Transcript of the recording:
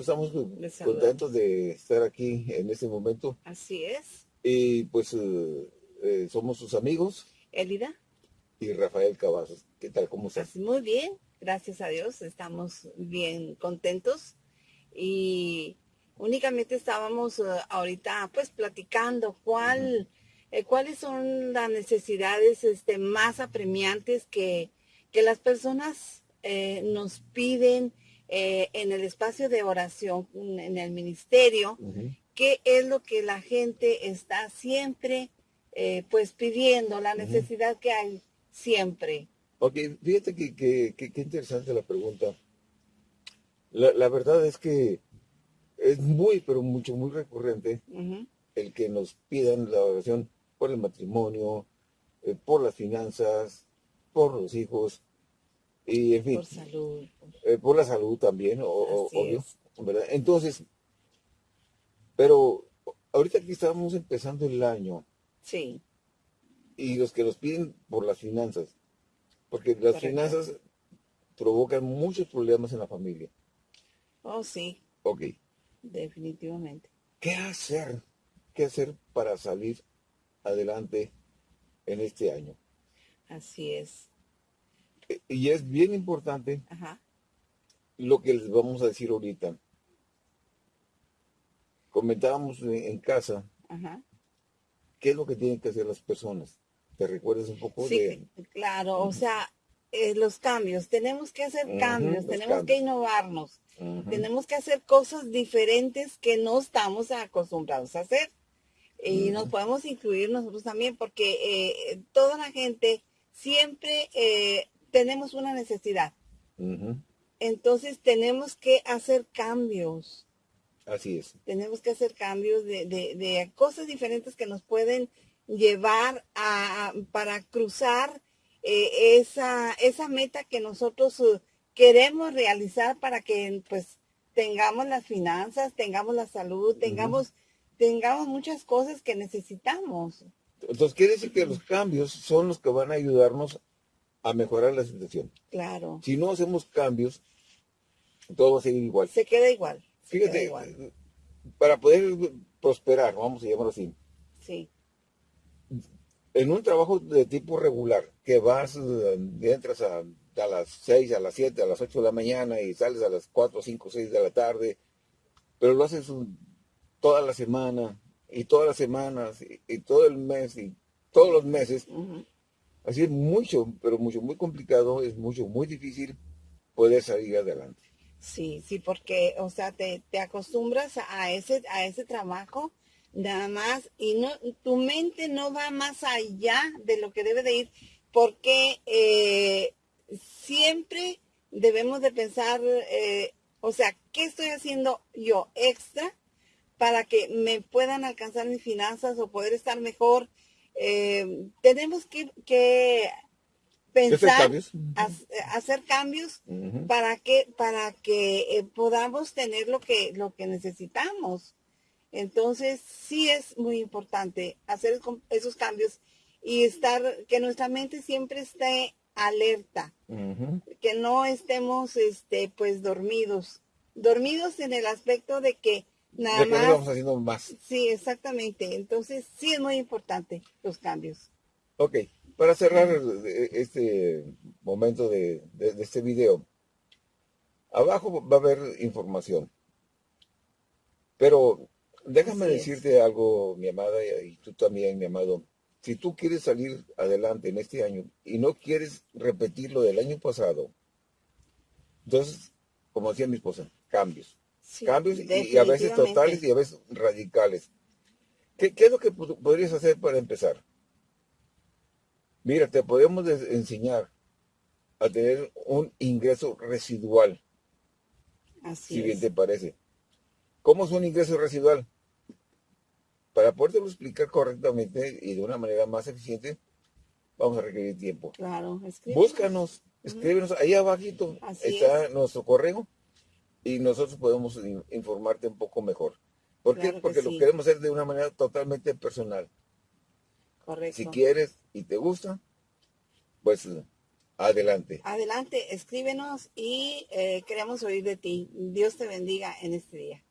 estamos contentos de estar aquí en este momento. Así es. Y pues eh, eh, somos sus amigos. Elida. Y Rafael Cavazos. ¿Qué tal? ¿Cómo estás? Muy bien, gracias a Dios. Estamos bien contentos. Y únicamente estábamos eh, ahorita pues platicando cuál, cuáles son las necesidades este, más apremiantes que, que las personas nos piden eh, en el espacio de oración, en el ministerio, qué es lo que la gente está siempre eh, pues pidiendo, la necesidad que hay siempre. Ok, fíjate que, que, interesante la pregunta. La, verdad es que es muy, pero mucho, muy recurrente el que nos pidan la oración por el matrimonio, eh, por las finanzas, por los hijos, y en fin. Por salud. Eh, por la salud también, obvio. ¿verdad? Entonces, pero ahorita aquí estábamos empezando el año. Sí. Y los que nos piden por las finanzas. Porque las finanzas provocan muchos problemas en la familia. Oh, sí. Ok. Definitivamente. ¿Qué hacer? ¿Qué hacer para salir adelante en este año? Así es y es bien importante lo que les vamos a decir ahorita. Comentábamos en casa qué es lo que tienen que hacer las personas. ¿Te recuerdas un poco sí, claro, o sea, eh, los cambios, tenemos que hacer cambios, tenemos que innovarnos, tenemos que hacer cosas diferentes que no estamos acostumbrados a hacer. Y nos podemos incluir nosotros también, porque eh, toda la gente siempre eh, tenemos una necesidad. Entonces tenemos que hacer cambios. Así es. Tenemos que hacer cambios de, cosas diferentes que nos pueden llevar a, para cruzar eh, esa, esa meta que nosotros uh, queremos realizar para que pues tengamos las finanzas, tengamos la salud, tengamos, tengamos muchas cosas que necesitamos. Entonces quiere decir que los cambios son los que van a ayudarnos a mejorar la situación. Claro. Si no hacemos cambios, todo va a seguir igual. Se queda igual. Fíjate, para poder prosperar, vamos a llamarlo así. Sí. En un trabajo de tipo regular, que vas, entras a, a las 6, a las 7, a las 8 de la mañana y sales a las 4, 5, 6 de la tarde, pero lo haces toda la semana, y todas las semanas, y, todo el mes, y todos los meses, Así es mucho, pero mucho, muy complicado, es mucho, muy difícil poder salir adelante. Sí, sí, porque, o sea, te, acostumbras a ese, a ese trabajo nada más y no, tu mente no va más allá de lo que debe de ir porque eh, siempre debemos de pensar, eh, o sea, ¿qué estoy haciendo yo extra para que me puedan alcanzar mis finanzas o poder estar mejor eh, tenemos que, pensar, hacer cambios, para que, para que eh, podamos tener lo que, lo que necesitamos. Entonces, sí es muy importante hacer esos cambios y estar, que nuestra mente siempre esté alerta, que no estemos, este, pues, dormidos. Dormidos en el aspecto de que Nada más. vamos haciendo más. Sí, exactamente. Entonces, sí es muy importante los cambios. Ok, para cerrar este momento de, este video, abajo va a haber información. Pero déjame decirte algo, mi amada, y tú también, mi amado. Si tú quieres salir adelante en este año y no quieres repetir lo del año pasado, entonces, como decía mi esposa, cambios cambios y, a veces totales y a veces radicales. ¿Qué, es lo que podrías hacer para empezar? Mira, te podemos enseñar a tener un ingreso residual. Así si bien te parece. ¿Cómo es un ingreso residual? Para podértelo explicar correctamente y de una manera más eficiente, vamos a requerir tiempo. Claro, Búscanos, escríbenos ahí abajito. está nuestro correo y nosotros podemos informarte un poco mejor. ¿Por qué? Porque lo queremos hacer de una manera totalmente personal. Correcto. Si quieres y te gusta, pues Adelante. Adelante, escríbenos y eh, queremos oír de ti. Dios te bendiga en este día.